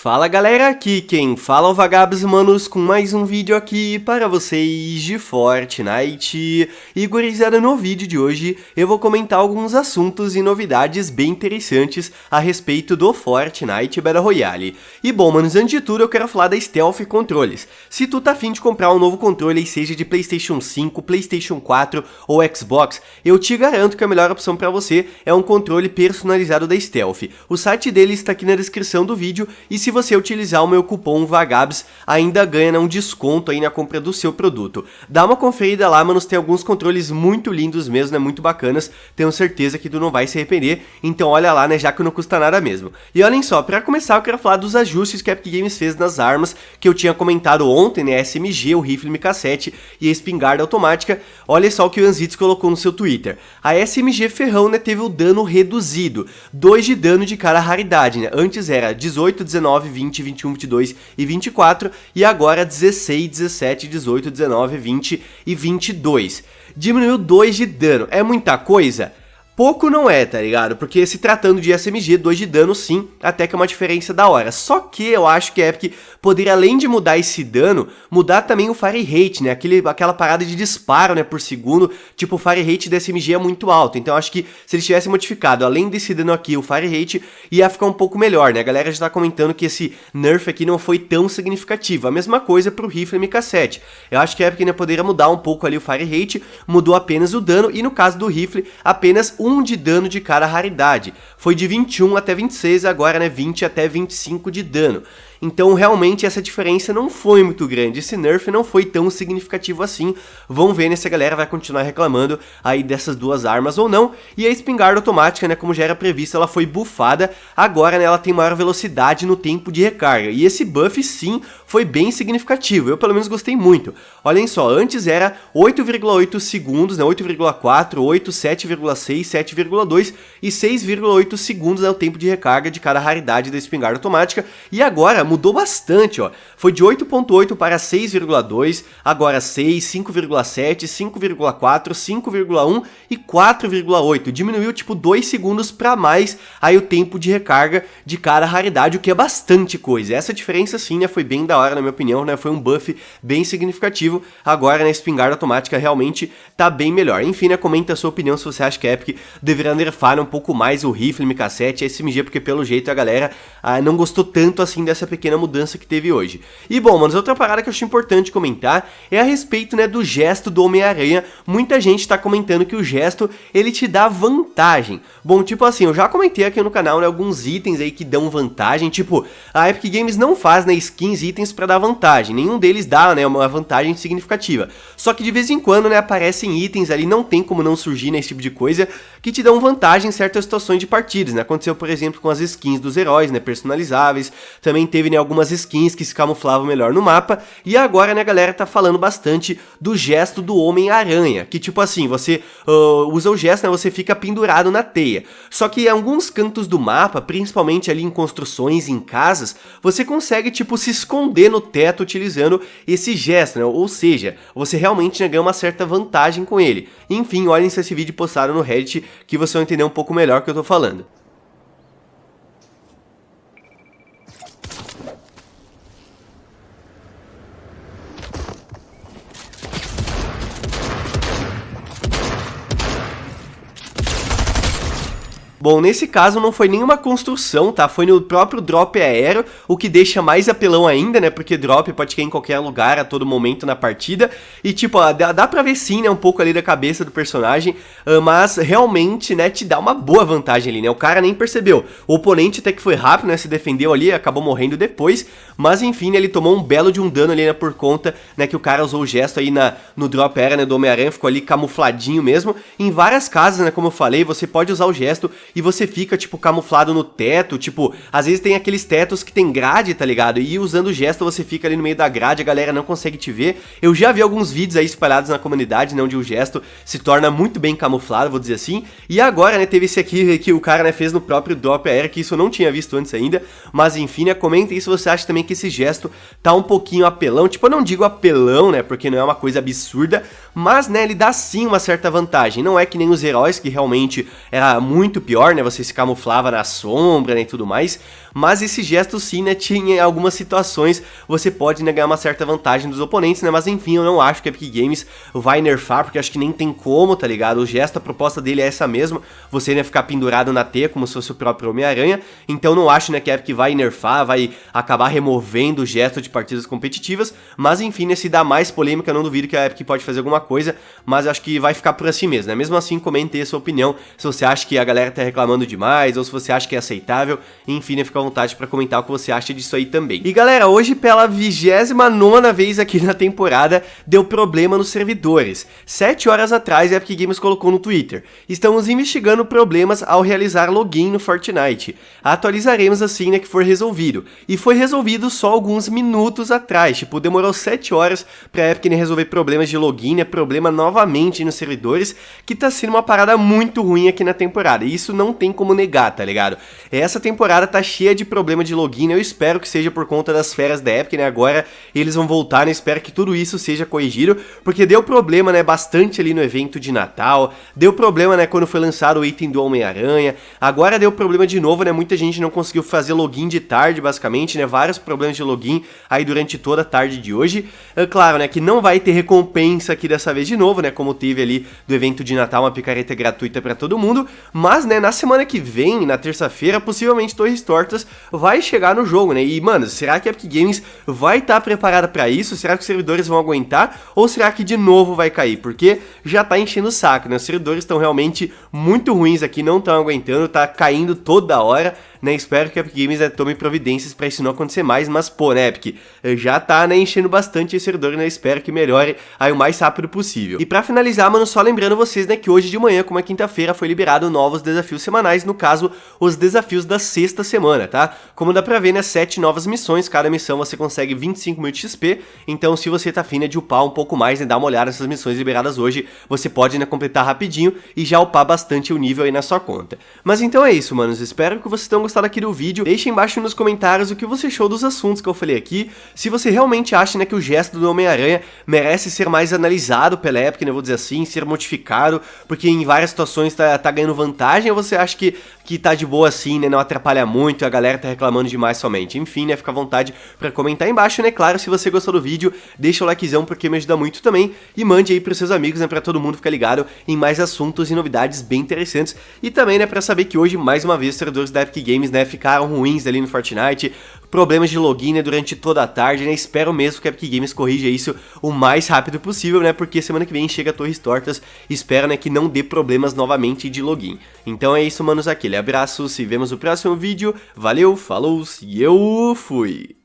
Fala galera, aqui quem fala é o Vagabos Manos com mais um vídeo aqui para vocês de Fortnite. E gurizada, no vídeo de hoje eu vou comentar alguns assuntos e novidades bem interessantes a respeito do Fortnite Battle Royale. E bom, manos, antes de tudo eu quero falar da Stealth Controles. Se tu tá afim de comprar um novo controle, seja de Playstation 5, Playstation 4 ou Xbox, eu te garanto que a melhor opção para você é um controle personalizado da Stealth. O site deles está aqui na descrição do vídeo e se se você utilizar o meu cupom VAGABS, ainda ganha né, um desconto aí na compra do seu produto. Dá uma conferida lá, manos, tem alguns controles muito lindos mesmo, né, muito bacanas, tenho certeza que tu não vai se arrepender, então olha lá, né, já que não custa nada mesmo. E olhem só, pra começar eu quero falar dos ajustes que a Epic Games fez nas armas, que eu tinha comentado ontem, né, SMG, o rifle MK7 e a espingarda automática, olha só o que o Anzitz colocou no seu Twitter. A SMG Ferrão, né, teve o dano reduzido, 2 de dano de cara raridade, né, antes era 18, 19, 19, 20, 21, 22 e 24, e agora 16, 17, 18, 19, 20 e 22. Diminuiu 2 de dano. É muita coisa? Pouco não é, tá ligado? Porque se tratando de SMG, 2 de dano sim, até que é uma diferença da hora. Só que eu acho que a Epic poderia, além de mudar esse dano, mudar também o Fire Rate, né? Aquele, aquela parada de disparo, né, por segundo. Tipo, o Fire Rate da SMG é muito alto. Então acho que se eles tivessem modificado, além desse dano aqui, o Fire Rate, ia ficar um pouco melhor, né? A galera já tá comentando que esse nerf aqui não foi tão significativo. A mesma coisa pro rifle MK7. Eu acho que a Epic ainda poderia mudar um pouco ali o Fire Rate, mudou apenas o dano, e no caso do rifle, apenas 1 1 de dano de cada raridade. Foi de 21 até 26, agora né, 20 até 25 de dano. Então realmente essa diferença não foi muito grande, esse nerf não foi tão significativo assim. Vamos ver né, se a galera vai continuar reclamando aí dessas duas armas ou não. E a espingarda automática, né, como já era previsto, ela foi buffada, agora né, ela tem maior velocidade no tempo de recarga. E esse buff sim foi bem significativo, eu pelo menos gostei muito. Olhem só, antes era 8,8 segundos, né, 8,4, 8, 7,6, 7,2 e 6,8 segundos é o tempo de recarga de cada raridade da espingarda automática. E agora mudou bastante, ó. Foi de 8.8 para 6,2, agora 6, 5,7, 5,4, 5,1 e 4,8. Diminuiu tipo 2 segundos para mais aí o tempo de recarga de cada raridade, o que é bastante coisa. Essa diferença sim, né, foi bem da hora na minha opinião, né? Foi um buff bem significativo. Agora, né, espingarda automática realmente tá bem melhor. Enfim, né, comenta a sua opinião se você acha que a Epic deveria nerfar um pouco mais o rifle MK7 e SMG, porque pelo jeito a galera ah, não gostou tanto assim dessa pequena mudança que teve hoje. E bom, manos, outra parada que eu acho importante comentar é a respeito, né, do gesto do Homem-Aranha. Muita gente tá comentando que o gesto, ele te dá vantagem. Bom, tipo assim, eu já comentei aqui no canal, né, alguns itens aí que dão vantagem, tipo, a Epic Games não faz, né, skins itens para dar vantagem, nenhum deles dá, né, uma vantagem significativa. Só que de vez em quando, né, aparecem itens ali, não tem como não surgir nesse tipo de coisa, que te dão vantagem em certas situações de partidas, né, aconteceu, por exemplo, com as skins dos heróis, né, personalizáveis, também teve né, algumas skins que se camuflavam melhor no mapa, e agora né, a galera tá falando bastante do gesto do Homem-Aranha, que tipo assim, você uh, usa o gesto, né, você fica pendurado na teia. Só que em alguns cantos do mapa, principalmente ali em construções, em casas, você consegue tipo se esconder no teto utilizando esse gesto, né, ou seja, você realmente né, ganha uma certa vantagem com ele. Enfim, olhem se esse vídeo postado no Reddit que você vai entender um pouco melhor o que eu tô falando. Bom, nesse caso não foi nenhuma construção, tá? Foi no próprio drop aéreo, o que deixa mais apelão ainda, né? Porque drop pode cair em qualquer lugar a todo momento na partida. E tipo, dá, dá pra ver sim, né? Um pouco ali da cabeça do personagem, ah, mas realmente, né? Te dá uma boa vantagem ali, né? O cara nem percebeu. O oponente até que foi rápido, né? Se defendeu ali, acabou morrendo depois. Mas enfim, né, ele tomou um belo de um dano ali, né? Por conta, né? Que o cara usou o gesto aí na, no drop aéreo, né? Do Homem-Aranha, ficou ali camufladinho mesmo. Em várias casas, né? Como eu falei, você pode usar o gesto e você fica, tipo, camuflado no teto, tipo, às vezes tem aqueles tetos que tem grade, tá ligado? E usando o gesto você fica ali no meio da grade, a galera não consegue te ver. Eu já vi alguns vídeos aí espalhados na comunidade, né, onde o gesto se torna muito bem camuflado, vou dizer assim. E agora, né, teve esse aqui que o cara, né, fez no próprio drop aéreo, que isso eu não tinha visto antes ainda. Mas enfim, né, comenta aí se você acha também que esse gesto tá um pouquinho apelão. Tipo, eu não digo apelão, né, porque não é uma coisa absurda, mas, né, ele dá sim uma certa vantagem. Não é que nem os heróis, que realmente era muito pior pior, né, você se camuflava na sombra, né, e tudo mais, mas esse gesto sim, né, tinha algumas situações, você pode né, ganhar uma certa vantagem dos oponentes, né, mas enfim, eu não acho que a Epic Games vai nerfar, porque acho que nem tem como, tá ligado? O gesto, a proposta dele é essa mesma, você né, ficar pendurado na teia como se fosse o próprio Homem-Aranha, então não acho né, que a Epic vai nerfar, vai acabar removendo o gesto de partidas competitivas, mas enfim, né, se dá mais polêmica, não duvido que a Epic pode fazer alguma coisa, mas acho que vai ficar por assim mesmo, né? Mesmo assim, comente a sua opinião, se você acha que a galera tá reclamando demais, ou se você acha que é aceitável, enfim, fica à vontade para comentar o que você acha disso aí também. E galera, hoje pela 29 vez aqui na temporada, deu problema nos servidores. Sete horas atrás, a Epic Games colocou no Twitter, estamos investigando problemas ao realizar login no Fortnite. Atualizaremos assim, né, que for resolvido. E foi resolvido só alguns minutos atrás, tipo, demorou 7 horas pra Epic né, resolver problemas de login, né, problema novamente nos servidores, que tá sendo uma parada muito ruim aqui na temporada. E isso não tem como negar, tá ligado? Essa temporada tá cheia de problema de login, eu espero que seja por conta das férias da Epic, né, agora eles vão voltar, né, espero que tudo isso seja corrigido, porque deu problema, né, bastante ali no evento de Natal, deu problema, né, quando foi lançado o item do Homem-Aranha, agora deu problema de novo, né, muita gente não conseguiu fazer login de tarde, basicamente, né, vários problemas de login aí durante toda a tarde de hoje, é claro, né, que não vai ter recompensa aqui dessa vez de novo, né, como teve ali do evento de Natal, uma picareta gratuita para todo mundo, mas, né, na semana que vem, na terça-feira, possivelmente Torres Tortas vai chegar no jogo, né, e, mano, será que a Epic Games vai estar tá preparada para isso? Será que os servidores vão aguentar? Ou será que de novo vai cair? Porque já tá enchendo o saco, né, os servidores estão realmente muito ruins aqui, não estão aguentando, tá caindo toda hora, né? Espero que a Epic Games né, tome providências para isso não acontecer mais, mas pô, né, Epic, já tá né, enchendo bastante esse servidor, né? Espero que melhore aí o mais rápido possível. E para finalizar, mano, só lembrando vocês, né, que hoje de manhã, como é quinta-feira, foi liberado novos desafios semanais, no caso, os desafios da sexta semana, tá? Como dá pra ver, né, sete novas missões, cada missão você consegue 25 mil de XP, então se você tá afim né, de upar um pouco mais, né, dar uma olhada nessas missões liberadas hoje, você pode, né, completar rapidinho e já upar bastante o nível aí na sua conta. Mas então é isso, manos, espero que vocês tenham gostado aqui do vídeo, deixe embaixo nos comentários o que você achou dos assuntos que eu falei aqui, se você realmente acha né, que o gesto do Homem-Aranha merece ser mais analisado pela Epic, né, vou dizer assim, ser modificado, porque em várias situações tá, tá ganhando vantagem, ou você acha que, que tá de boa assim, né, não atrapalha muito, a galera tá reclamando demais somente, enfim, né, fica à vontade pra comentar embaixo, né, claro, se você gostou do vídeo, deixa o likezão porque me ajuda muito também, e mande aí pros seus amigos, né, pra todo mundo ficar ligado em mais assuntos e novidades bem interessantes, e também, né, pra saber que hoje, mais uma vez, os servidores da Epic Games, né, ficaram ruins ali no Fortnite, problemas de login né, durante toda a tarde, né? Espero mesmo que a Epic Games corrija isso o mais rápido possível, né? Porque semana que vem chega Torres Tortas, espero, né, que não dê problemas novamente de login. Então é isso, manos, aquele abraço, se vemos no próximo vídeo, valeu, falou, e eu fui!